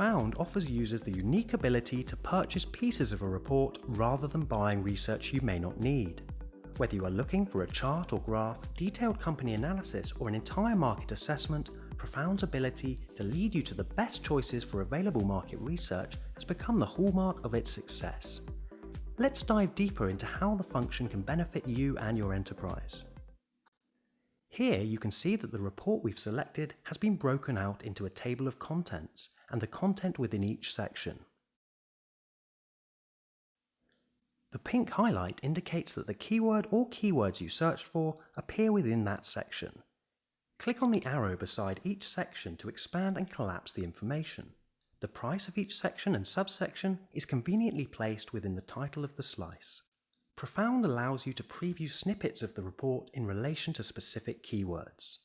Profound offers users the unique ability to purchase pieces of a report rather than buying research you may not need. Whether you are looking for a chart or graph, detailed company analysis or an entire market assessment, Profound's ability to lead you to the best choices for available market research has become the hallmark of its success. Let's dive deeper into how the function can benefit you and your enterprise. Here you can see that the report we've selected has been broken out into a table of contents and the content within each section. The pink highlight indicates that the keyword or keywords you searched for appear within that section. Click on the arrow beside each section to expand and collapse the information. The price of each section and subsection is conveniently placed within the title of the slice. Profound allows you to preview snippets of the report in relation to specific keywords.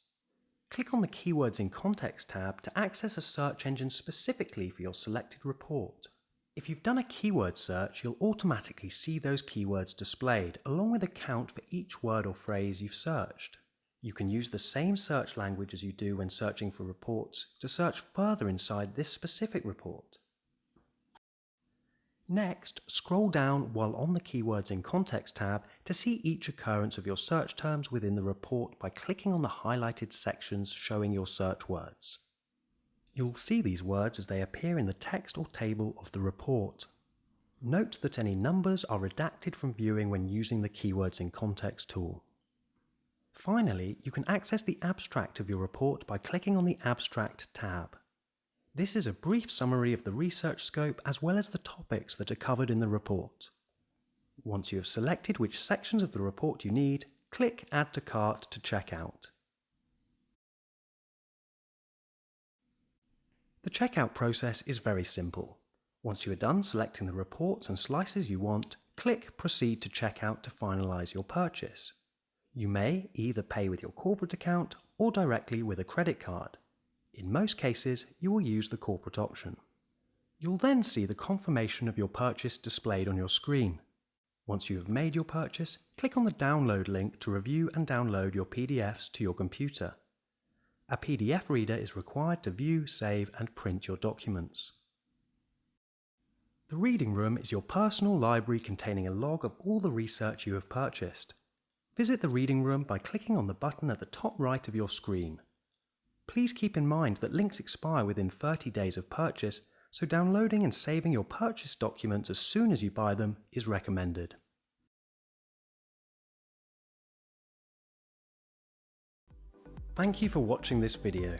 Click on the Keywords in Context tab to access a search engine specifically for your selected report. If you've done a keyword search, you'll automatically see those keywords displayed, along with a count for each word or phrase you've searched. You can use the same search language as you do when searching for reports to search further inside this specific report. Next, scroll down while on the Keywords in Context tab to see each occurrence of your search terms within the report by clicking on the highlighted sections showing your search words. You'll see these words as they appear in the text or table of the report. Note that any numbers are redacted from viewing when using the Keywords in Context tool. Finally, you can access the abstract of your report by clicking on the Abstract tab. This is a brief summary of the research scope as well as the topics that are covered in the report. Once you have selected which sections of the report you need, click Add to Cart to check out. The checkout process is very simple. Once you are done selecting the reports and slices you want, click Proceed to Checkout to finalise your purchase. You may either pay with your corporate account or directly with a credit card. In most cases, you will use the corporate option. You'll then see the confirmation of your purchase displayed on your screen. Once you have made your purchase, click on the download link to review and download your PDFs to your computer. A PDF reader is required to view, save and print your documents. The Reading Room is your personal library containing a log of all the research you have purchased. Visit the reading room by clicking on the button at the top right of your screen. Please keep in mind that links expire within 30 days of purchase, so downloading and saving your purchase documents as soon as you buy them is recommended. Thank you for watching this video.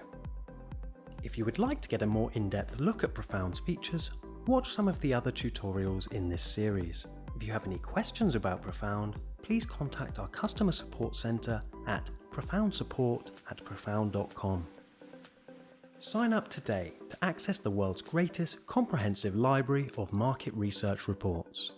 If you would like to get a more in-depth look at Profound's features, watch some of the other tutorials in this series. If you have any questions about Profound, please contact our customer support centre at profoundsupport at profound.com. Sign up today to access the world's greatest comprehensive library of market research reports.